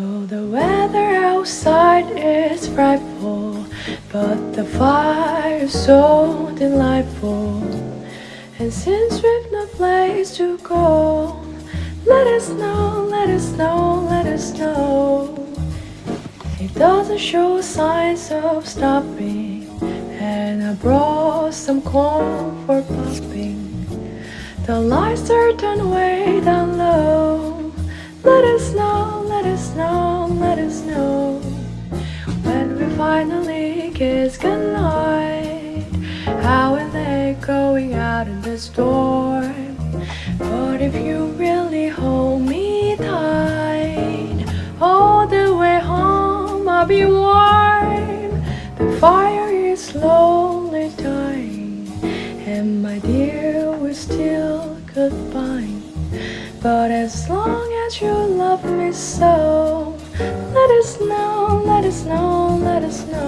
Oh, the weather outside is frightful, but the fire is so delightful. And since we've no place to go, let us know, let us know, let us know. It doesn't show signs of stopping, and I brought some corn for popping. The lights are turned way down low. Let us know when we finally kiss goodnight. How are they going out in the storm? But if you really hold me tight, all the way home I'll be warm. The fire is slowly dying, and my dear, we're still goodbye. But as long as you love me so, us know, let us know, let us know.